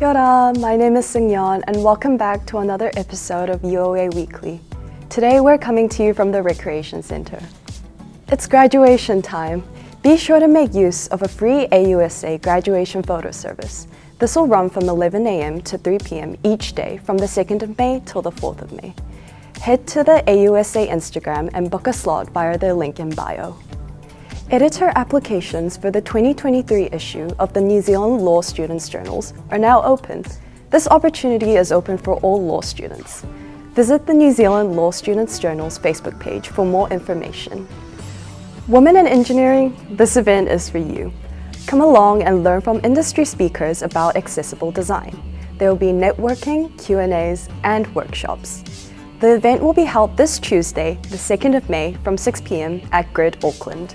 Kia ora, my name is Seungyeon and welcome back to another episode of UOA Weekly. Today we're coming to you from the Recreation Center. It's graduation time. Be sure to make use of a free AUSA graduation photo service. This will run from 11 a.m. to 3 p.m. each day from the 2nd of May till the 4th of May. Head to the AUSA Instagram and book a slot via the link in bio. Editor applications for the 2023 issue of the New Zealand Law Students' Journals are now open. This opportunity is open for all law students. Visit the New Zealand Law Students' Journals Facebook page for more information. Women in Engineering, this event is for you. Come along and learn from industry speakers about accessible design. There will be networking, Q&As, and workshops. The event will be held this Tuesday, the 2nd of May from 6 p.m. at Grid Auckland.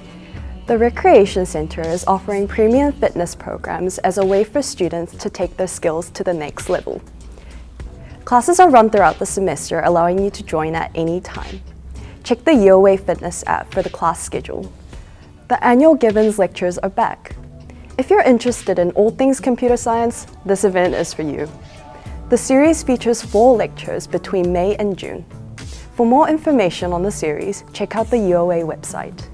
The Recreation Centre is offering premium fitness programs as a way for students to take their skills to the next level. Classes are run throughout the semester, allowing you to join at any time. Check the UOA Fitness app for the class schedule. The annual Gibbons lectures are back. If you're interested in all things computer science, this event is for you. The series features four lectures between May and June. For more information on the series, check out the UOA website.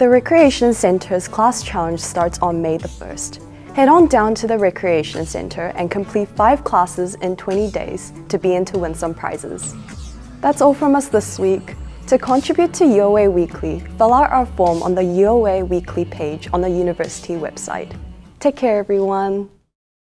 The Recreation Centre's class challenge starts on May the 1st. Head on down to the Recreation Centre and complete five classes in 20 days to be in to win some prizes. That's all from us this week. To contribute to UOA Weekly, fill out our form on the UOA Weekly page on the university website. Take care everyone!